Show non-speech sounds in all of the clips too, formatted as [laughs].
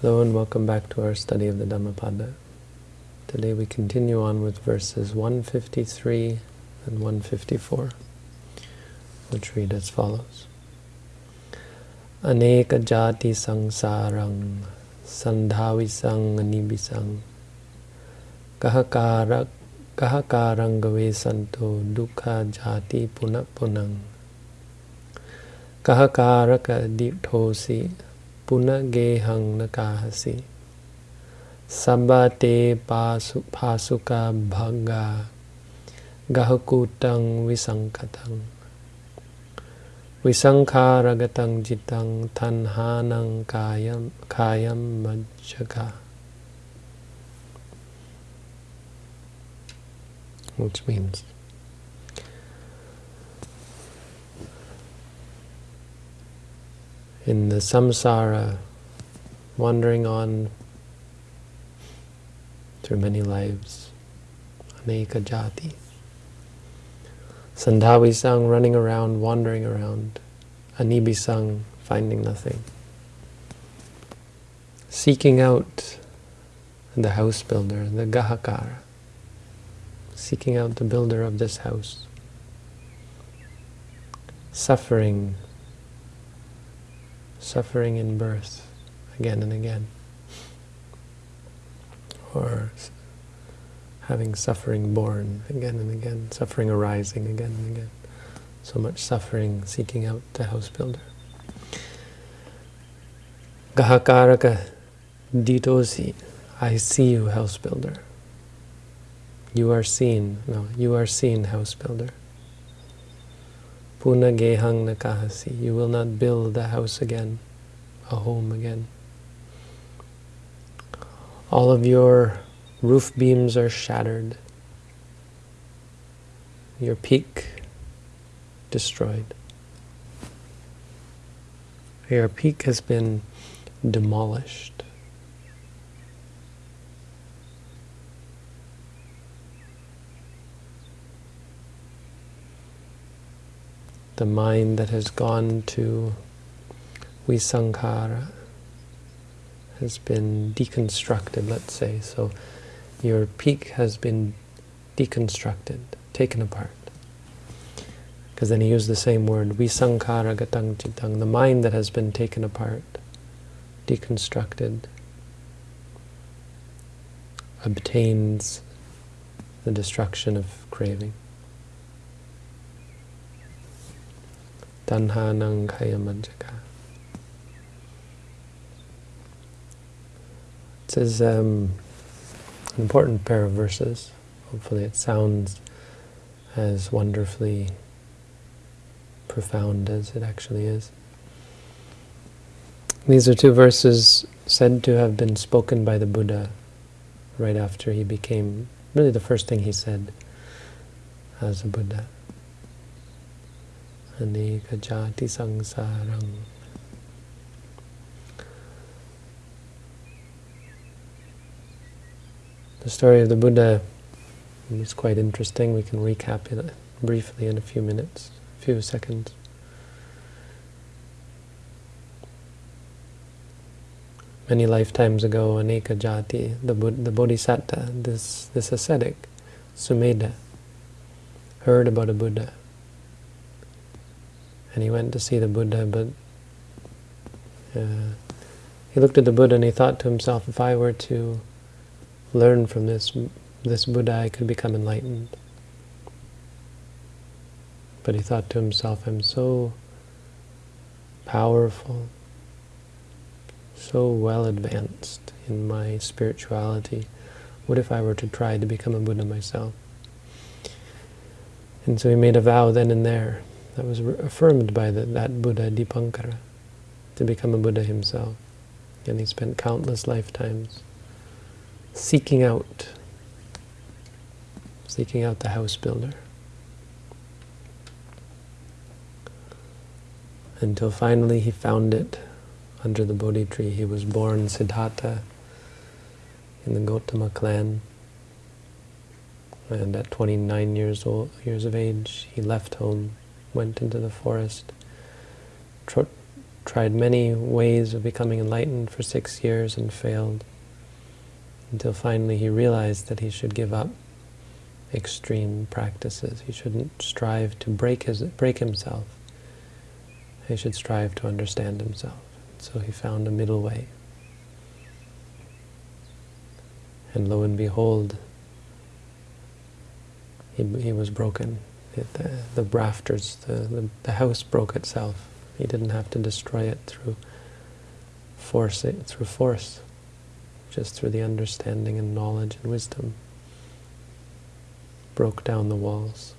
Hello and welcome back to our study of the Dhammapada. Today we continue on with verses 153 and 154, which read as follows. Aneka jati sangsarang sandhavisang anibisang kahakara kahakarang gave santo dukkha jati punapunang kahakaraka diptosi punagehang nakahasi sabate pasuka bhaga gahakutang visankatang visankharagatam jitang tanhanang kayam kayam majjaka which means in the samsara, wandering on through many lives, aneka jati. Sandhavi sang, running around, wandering around. Anibi sang, finding nothing. Seeking out the house builder, the gahakara. Seeking out the builder of this house. Suffering suffering in birth again and again. Or having suffering born again and again, suffering arising again and again. So much suffering seeking out the house builder. Gahakaraka ditosi, I see you, house builder. You are seen, no, you are seen, house builder. Puna gehang nakahasi. You will not build a house again, a home again. All of your roof beams are shattered. Your peak destroyed. Your peak has been demolished. The mind that has gone to visankhara has been deconstructed, let's say. So your peak has been deconstructed, taken apart. Because then he used the same word, visankhara gatang chitang, the mind that has been taken apart, deconstructed, obtains the destruction of craving. Tanhanang Kayamajjaka. This is um, an important pair of verses. Hopefully it sounds as wonderfully profound as it actually is. These are two verses said to have been spoken by the Buddha right after he became, really the first thing he said as a Buddha The story of the Buddha is quite interesting. We can recap it briefly in a few minutes, a few seconds. Many lifetimes ago, Aneka Jati, the, the Bodhisattva, this, this ascetic, Sumedha, heard about a Buddha and he went to see the Buddha, but uh, he looked at the Buddha and he thought to himself, if I were to learn from this this Buddha, I could become enlightened. But he thought to himself, I'm so powerful, so well advanced in my spirituality. What if I were to try to become a Buddha myself? And so he made a vow then and there that was affirmed by the, that Buddha Dipankara to become a Buddha himself. And he spent countless lifetimes seeking out, seeking out the house builder. Until finally he found it under the Bodhi tree. He was born Siddhartha in the Gotama clan. And at 29 years old, years of age, he left home went into the forest, tried many ways of becoming enlightened for six years and failed, until finally he realized that he should give up extreme practices. He shouldn't strive to break his break himself. He should strive to understand himself. So he found a middle way. And lo and behold, he, he was broken. The, the rafters, the, the, the house broke itself. He didn't have to destroy it through force, it, through force, just through the understanding and knowledge and wisdom. Broke down the walls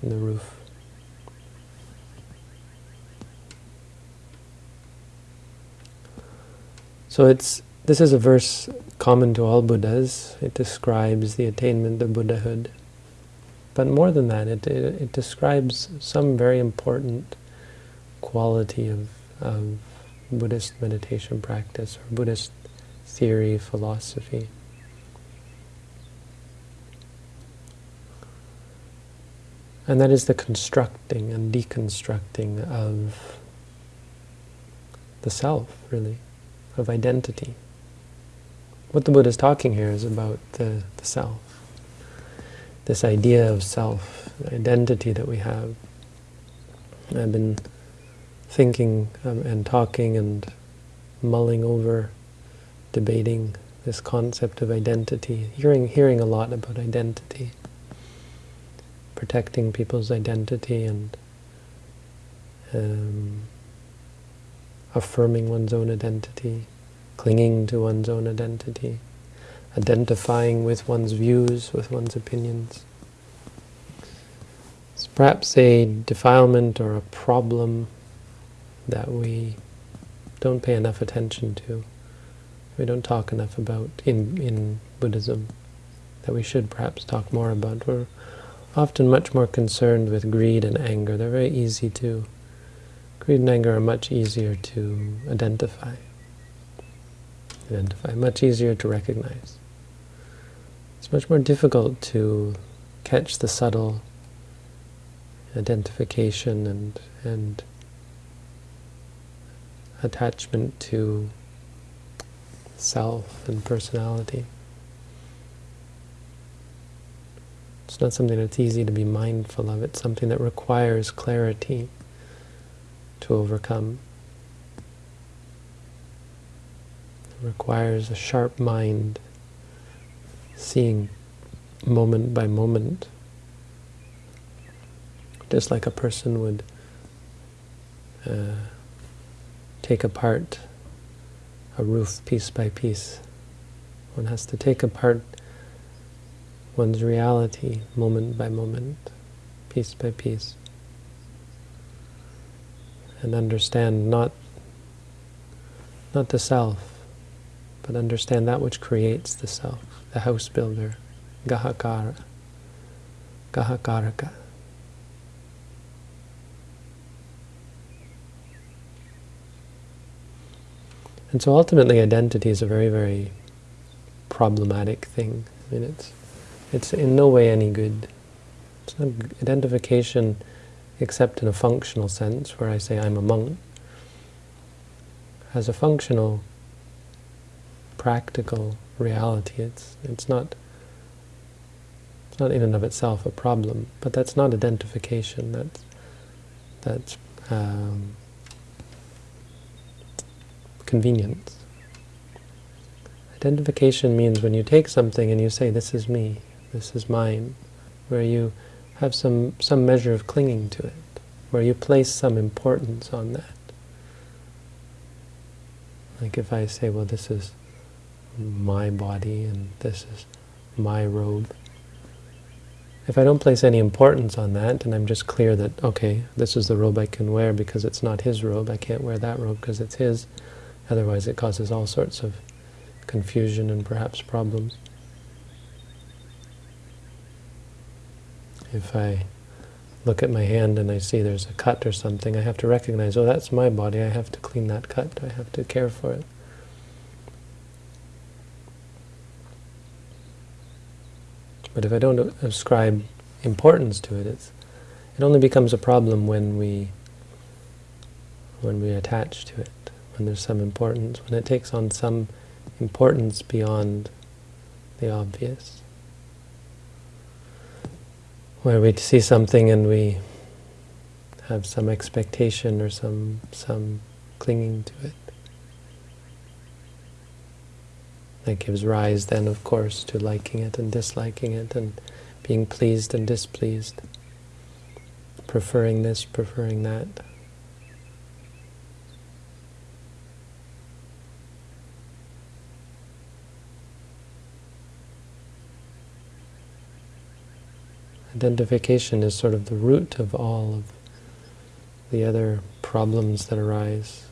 and the roof. So it's this is a verse common to all Buddhas. It describes the attainment of Buddhahood. But more than that, it, it, it describes some very important quality of, of Buddhist meditation practice or Buddhist theory, philosophy. And that is the constructing and deconstructing of the self, really of identity. What the Buddha is talking here is about the, the self, this idea of self, identity that we have. I've been thinking um, and talking and mulling over, debating this concept of identity, hearing, hearing a lot about identity, protecting people's identity and um, affirming one's own identity, clinging to one's own identity, identifying with one's views, with one's opinions. It's perhaps a defilement or a problem that we don't pay enough attention to, we don't talk enough about in, in Buddhism, that we should perhaps talk more about. We're often much more concerned with greed and anger. They're very easy to Greed and anger are much easier to identify. Identify, much easier to recognize. Much more difficult to catch the subtle identification and and attachment to self and personality. It's not something that's easy to be mindful of. It's something that requires clarity to overcome. It requires a sharp mind, seeing moment by moment, just like a person would uh, take apart a roof piece by piece. One has to take apart one's reality moment by moment, piece by piece and understand not not the self, but understand that which creates the self, the house builder, Gahakara, Gahakaraka. And so ultimately identity is a very, very problematic thing. I mean, it's, it's in no way any good. It's not identification except in a functional sense, where I say I'm a monk, has a functional, practical reality. It's it's not it's not in and of itself a problem, but that's not identification. That's that's um, convenience. Identification means when you take something and you say, this is me, this is mine, where you have some, some measure of clinging to it, where you place some importance on that. Like if I say, well, this is my body and this is my robe, if I don't place any importance on that, and I'm just clear that, okay, this is the robe I can wear because it's not his robe, I can't wear that robe because it's his, otherwise it causes all sorts of confusion and perhaps problems. If I look at my hand and I see there's a cut or something, I have to recognize, oh, that's my body, I have to clean that cut, I have to care for it. But if I don't ascribe importance to it, it's, it only becomes a problem when we when we attach to it, when there's some importance, when it takes on some importance beyond the obvious. Where we see something and we have some expectation or some some clinging to it. That gives rise then, of course, to liking it and disliking it and being pleased and displeased, preferring this, preferring that. Identification is sort of the root of all of the other problems that arise,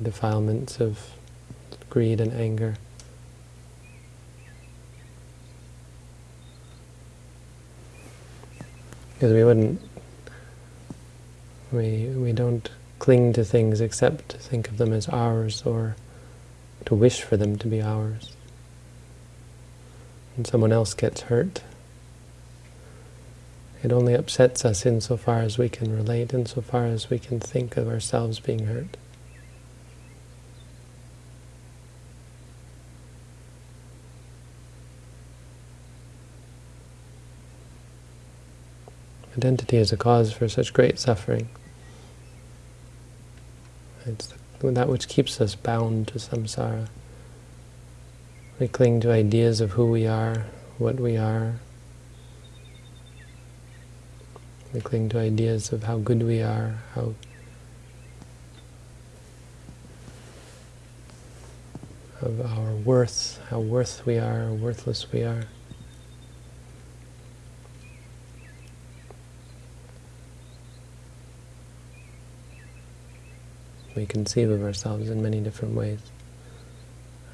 defilements of greed and anger. Because we wouldn't, we, we don't cling to things except to think of them as ours or to wish for them to be ours. When someone else gets hurt, it only upsets us insofar as we can relate, insofar as we can think of ourselves being hurt. Identity is a cause for such great suffering. It's that which keeps us bound to samsara. We cling to ideas of who we are, what we are, We cling to ideas of how good we are, how of our worth, how worth we are, worthless we are. We conceive of ourselves in many different ways,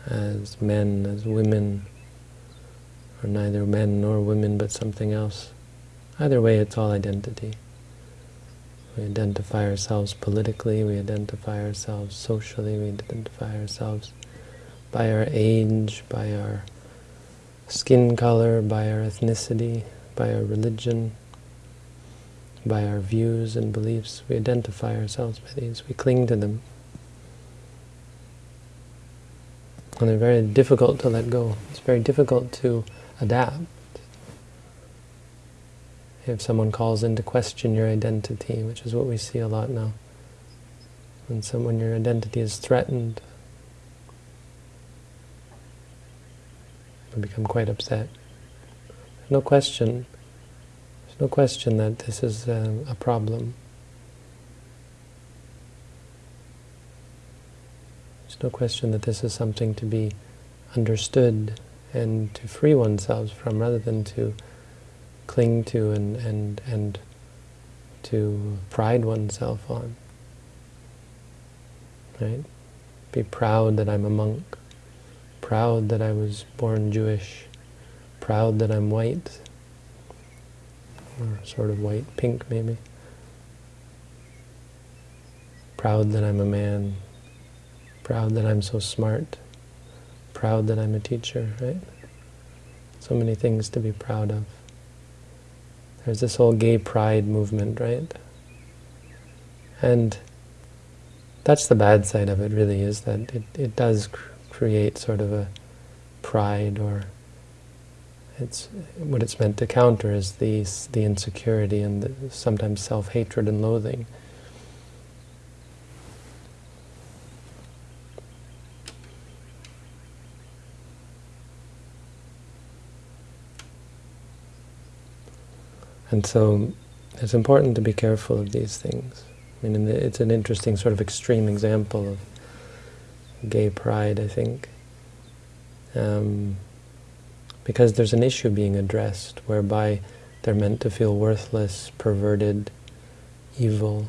as men, as women, or neither men nor women but something else. Either way, it's all identity. We identify ourselves politically, we identify ourselves socially, we identify ourselves by our age, by our skin color, by our ethnicity, by our religion, by our views and beliefs. We identify ourselves by these. We cling to them. And they're very difficult to let go. It's very difficult to adapt if someone calls into question your identity, which is what we see a lot now. When, some, when your identity is threatened, we become quite upset. No question, there's no question that this is a, a problem. There's no question that this is something to be understood and to free oneself from rather than to cling to and, and, and to pride oneself on. Right? Be proud that I'm a monk, proud that I was born Jewish, proud that I'm white, or sort of white, pink maybe. Proud that I'm a man, proud that I'm so smart, proud that I'm a teacher, right? So many things to be proud of. There's this whole gay pride movement, right? And that's the bad side of it, really, is that it, it does cr create sort of a pride or it's what it's meant to counter is the, the insecurity and the, sometimes self-hatred and loathing. And so it's important to be careful of these things. I mean, it's an interesting sort of extreme example of gay pride, I think. Um, because there's an issue being addressed whereby they're meant to feel worthless, perverted, evil.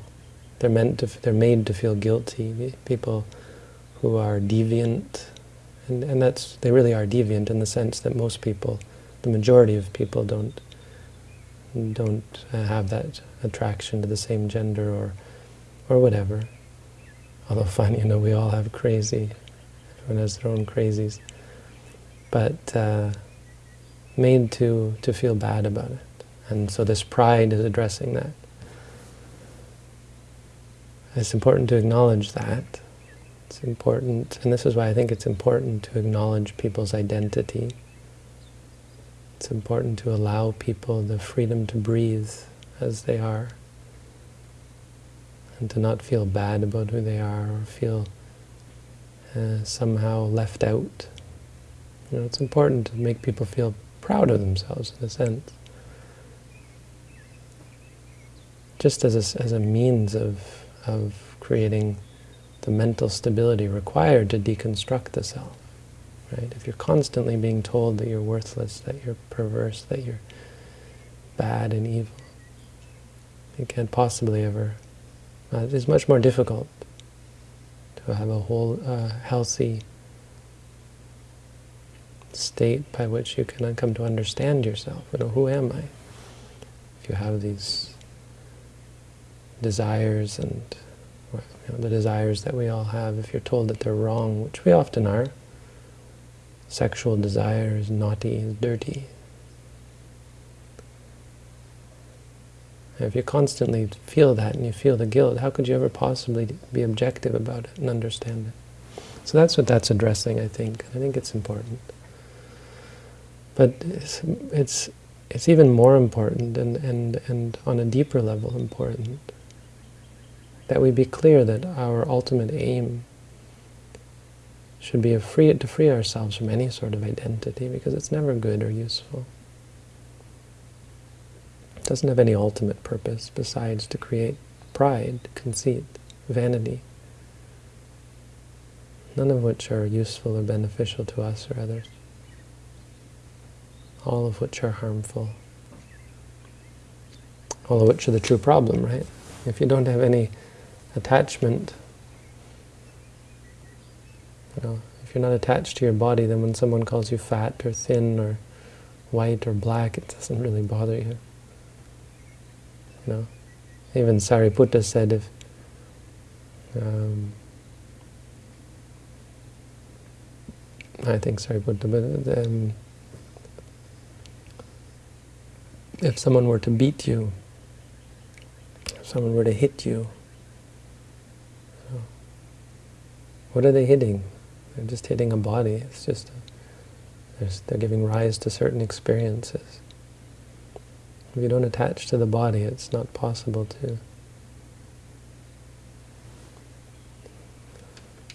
They're meant to, they're made to feel guilty. People who are deviant, and, and that's, they really are deviant in the sense that most people, the majority of people don't don't uh, have that attraction to the same gender or or whatever. Although [laughs] funny, you know, we all have crazy. Everyone has their own crazies. But uh, made to, to feel bad about it. And so this pride is addressing that. it's important to acknowledge that. It's important, and this is why I think it's important to acknowledge people's identity. It's important to allow people the freedom to breathe as they are, and to not feel bad about who they are, or feel uh, somehow left out. You know, it's important to make people feel proud of themselves, in a sense. Just as a, as a means of, of creating the mental stability required to deconstruct the self. Right? If you're constantly being told that you're worthless, that you're perverse, that you're bad and evil, you can't possibly ever. Uh, it is much more difficult to have a whole uh, healthy state by which you can come to understand yourself. You know, who am I? If you have these desires and you know, the desires that we all have, if you're told that they're wrong, which we often are, sexual desire is naughty, is dirty. If you constantly feel that and you feel the guilt, how could you ever possibly be objective about it and understand it? So that's what that's addressing, I think. I think it's important. But it's, it's, it's even more important and, and, and on a deeper level important that we be clear that our ultimate aim should be free, to free ourselves from any sort of identity because it's never good or useful. It doesn't have any ultimate purpose besides to create pride, conceit, vanity, none of which are useful or beneficial to us or others all of which are harmful. All of which are the true problem, right? If you don't have any attachment, you know, if you're not attached to your body, then when someone calls you fat or thin or white or black, it doesn't really bother you. You know, even Sariputta said if um, I think Sariputta, but um, if someone were to beat you, if someone were to hit you, what are they hitting? They're just hitting a body. It's just, a, they're giving rise to certain experiences. If you don't attach to the body, it's not possible to.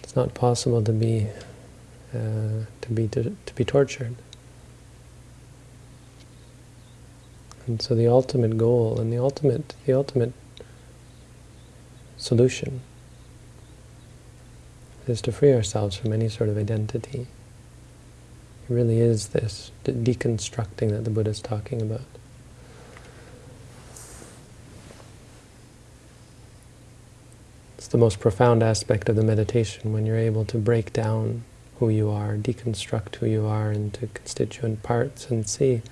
It's not possible to be, uh, to be to, to be tortured. And so the ultimate goal and the ultimate, the ultimate solution is to free ourselves from any sort of identity. It really is this de deconstructing that the Buddha is talking about. It's the most profound aspect of the meditation when you're able to break down who you are, deconstruct who you are into constituent parts and see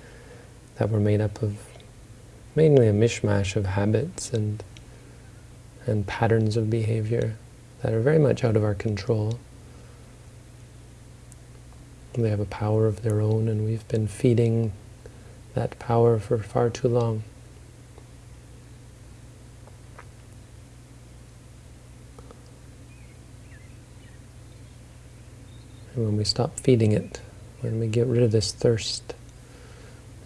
that were made up of mainly a mishmash of habits and and patterns of behavior that are very much out of our control. They have a power of their own, and we've been feeding that power for far too long. And when we stop feeding it, when we get rid of this thirst,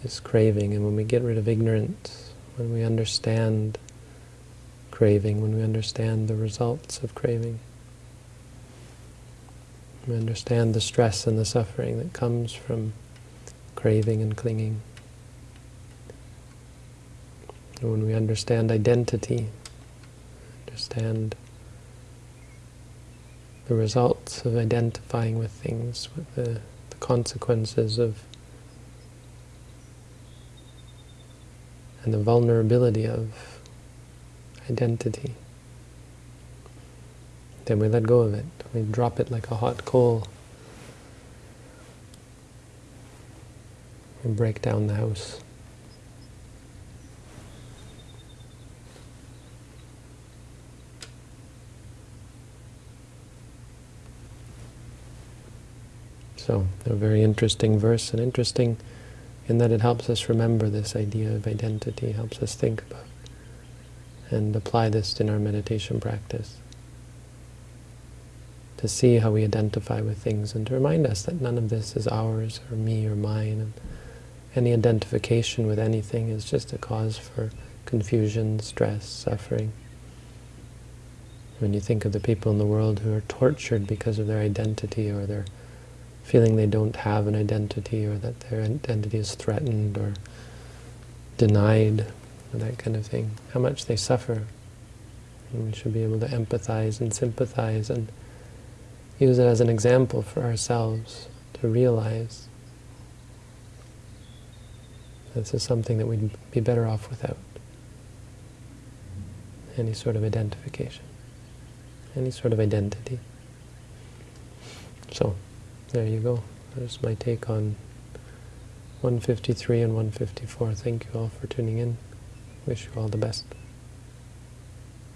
this craving, and when we get rid of ignorance, when we understand craving, when we understand the results of craving, we understand the stress and the suffering that comes from craving and clinging. And when we understand identity, understand the results of identifying with things, with the, the consequences of and the vulnerability of identity. Then we let go of it. We drop it like a hot coal. We break down the house. So, a very interesting verse, an interesting in that it helps us remember this idea of identity, helps us think about and apply this in our meditation practice. To see how we identify with things and to remind us that none of this is ours or me or mine. And any identification with anything is just a cause for confusion, stress, suffering. When you think of the people in the world who are tortured because of their identity or their feeling they don't have an identity or that their identity is threatened or denied, or that kind of thing, how much they suffer. And we should be able to empathize and sympathize and use it as an example for ourselves to realize this is something that we'd be better off without. Any sort of identification any sort of identity. So, there you go. There's my take on 153 and 154. Thank you all for tuning in. Wish you all the best.